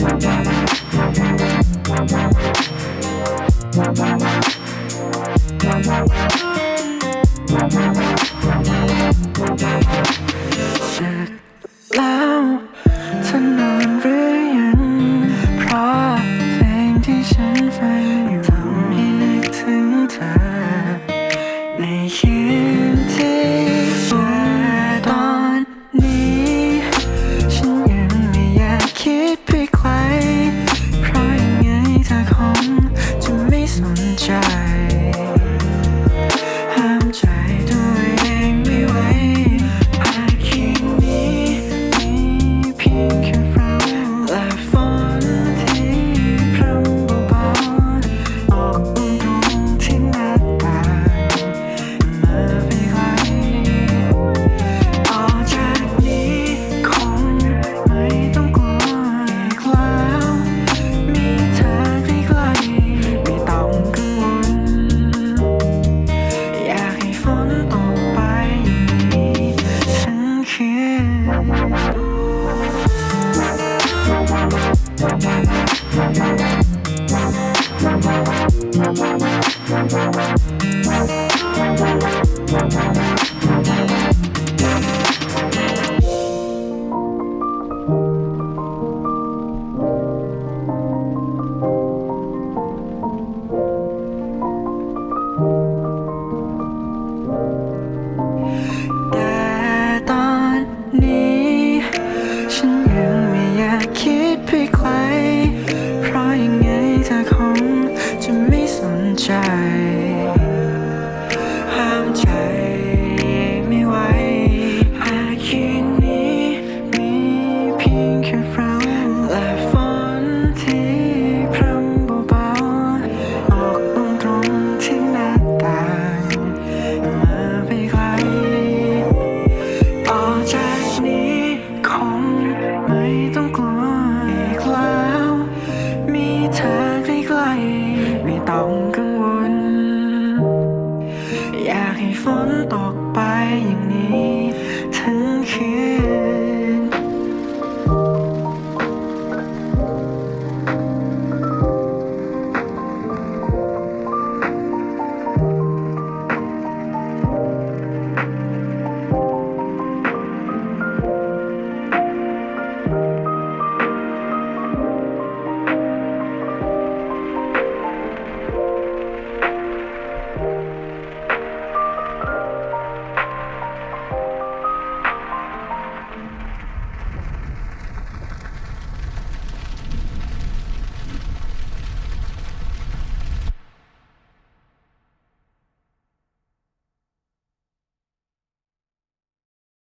Bye. We'll be right back. อย่างนี้ ทั้งคืน